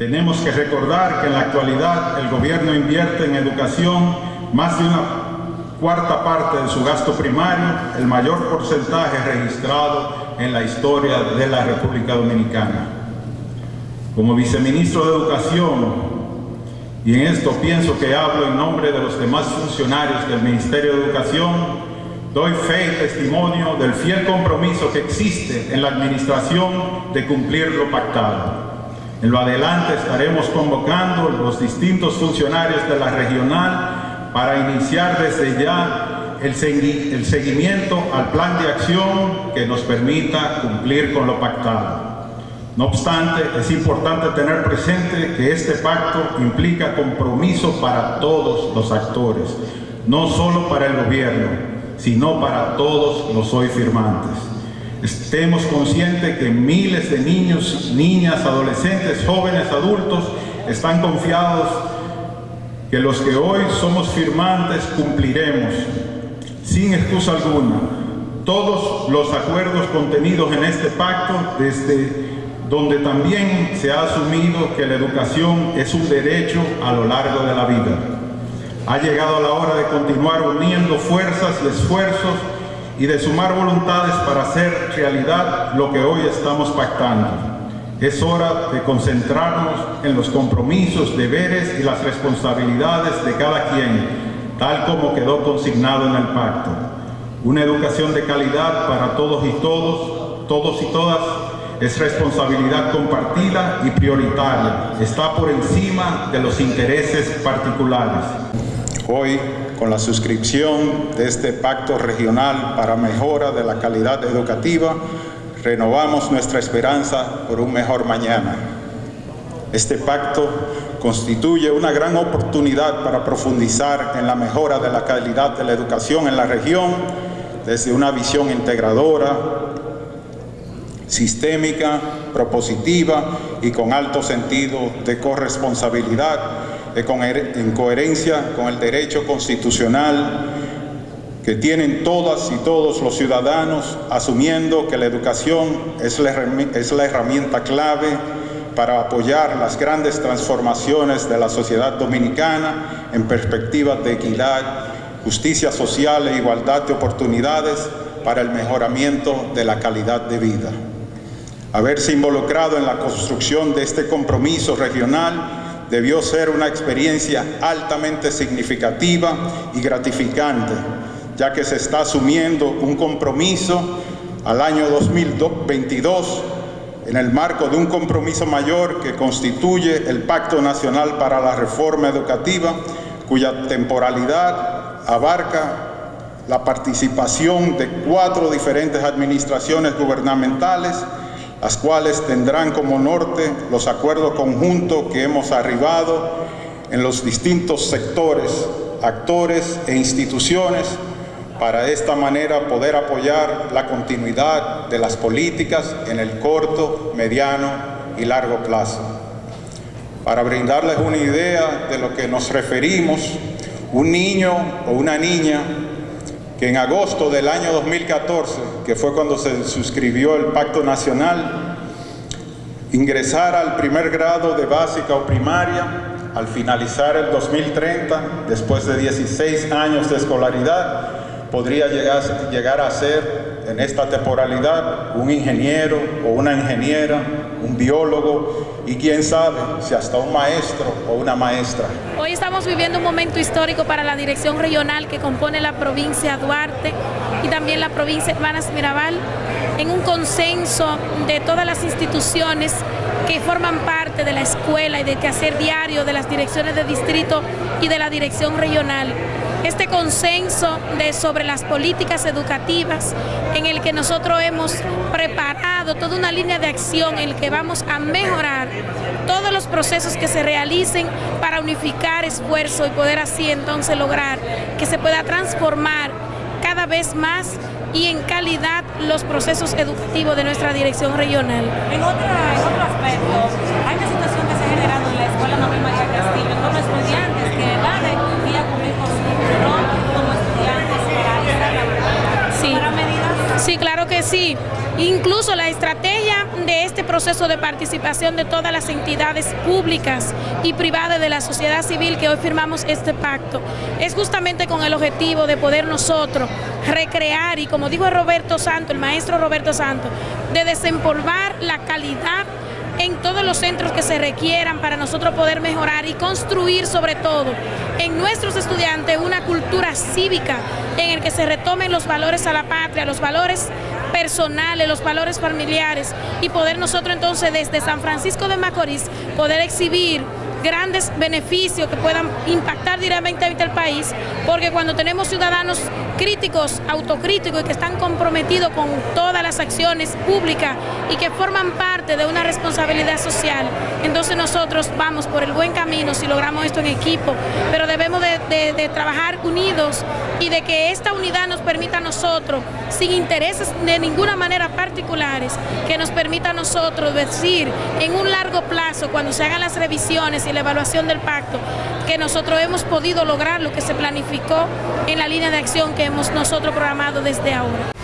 Tenemos que recordar que en la actualidad el gobierno invierte en educación más de una cuarta parte de su gasto primario, el mayor porcentaje registrado en la historia de la República Dominicana. Como viceministro de Educación, y en esto pienso que hablo en nombre de los demás funcionarios del Ministerio de Educación, doy fe y testimonio del fiel compromiso que existe en la administración de cumplir lo pactado. En lo adelante estaremos convocando los distintos funcionarios de la regional para iniciar desde ya el, seguimiento al plan de acción que nos permita cumplir con lo pactado. No obstante, es importante tener presente que este pacto implica compromiso para todos los actores, no solo para el gobierno, sino para todos los hoy firmantes. Estemos conscientes que miles de niños, niñas, adolescentes, jóvenes, adultos están confiados que los que hoy somos firmantes cumpliremos, sin excusa alguna, todos los acuerdos contenidos en este pacto desde donde también se ha asumido que la educación es un derecho a lo largo de la vida. Ha llegado la hora de continuar uniendo fuerzas y esfuerzos y de sumar voluntades para hacer realidad lo que hoy estamos pactando. Es hora de concentrarnos en los compromisos, deberes y las responsabilidades de cada quien, tal como quedó consignado en el pacto. Una educación de calidad para todos y todos, todos y todas, es responsabilidad compartida y prioritaria. Está por encima de los intereses particulares. Hoy, con la suscripción de este pacto regional para mejora de la calidad educativa, renovamos nuestra esperanza por un mejor mañana. Este pacto constituye una gran oportunidad para profundizar en la mejora de la calidad de la educación en la región desde una visión integradora, sistémica, propositiva y con alto sentido de corresponsabilidad, en coherencia con el derecho constitucional que tienen todas y todos los ciudadanos, asumiendo que la educación es la, es la herramienta clave para apoyar las grandes transformaciones de la sociedad dominicana en perspectiva de equidad, justicia social e igualdad de oportunidades para el mejoramiento de la calidad de vida. Haberse involucrado en la construcción de este compromiso regional debió ser una experiencia altamente significativa y gratificante, ya que se está asumiendo un compromiso al año 2022 en el marco de un compromiso mayor que constituye el Pacto Nacional para la Reforma Educativa, cuya temporalidad abarca la participación de cuatro diferentes administraciones gubernamentales las cuales tendrán como norte los acuerdos conjuntos que hemos arribado en los distintos sectores, actores e instituciones para de esta manera poder apoyar la continuidad de las políticas en el corto, mediano y largo plazo. Para brindarles una idea de lo que nos referimos, un niño o una niña que en agosto del año 2014, que fue cuando se suscribió el Pacto Nacional, ingresara al primer grado de básica o primaria al finalizar el 2030, después de 16 años de escolaridad, podría llegar, llegar a ser en esta temporalidad un ingeniero o una ingeniera, un biólogo y quién sabe si hasta un maestro o una maestra. Hoy estamos viviendo un momento histórico para la dirección regional que compone la provincia Duarte y también la provincia Hermanas Mirabal en un consenso de todas las instituciones que forman parte de la escuela y de quehacer diario de las direcciones de distrito y de la dirección regional este consenso de, sobre las políticas educativas en el que nosotros hemos preparado toda una línea de acción en el que vamos a mejorar todos los procesos que se realicen para unificar esfuerzo y poder así entonces lograr que se pueda transformar cada vez más y en calidad los procesos educativos de nuestra dirección regional. En, otro aspecto, hay una situación que se ha generado en la Escuela Nobel María Sí. claro que sí. Incluso la estrategia de este proceso de participación de todas las entidades públicas y privadas de la sociedad civil que hoy firmamos este pacto. Es justamente con el objetivo de poder nosotros recrear y como dijo Roberto Santo, el maestro Roberto Santo, de desempolvar la calidad en todos los centros que se requieran para nosotros poder mejorar y construir sobre todo en nuestros estudiantes cívica en el que se retomen los valores a la patria, los valores personales, los valores familiares y poder nosotros entonces desde San Francisco de Macorís poder exhibir grandes beneficios que puedan impactar directamente al país, porque cuando tenemos ciudadanos críticos, autocríticos y que están comprometidos con todas las acciones públicas y que forman parte de una responsabilidad social, entonces nosotros vamos por el buen camino si logramos esto en equipo, pero debemos de, de, trabajar unidos y de que esta unidad nos permita a nosotros, sin intereses de ninguna manera particulares, que nos permita a nosotros decir en un largo plazo, cuando se hagan las revisiones y la evaluación del pacto, que nosotros hemos podido lograr lo que se planificó en la línea de acción que hemos nosotros programado desde ahora.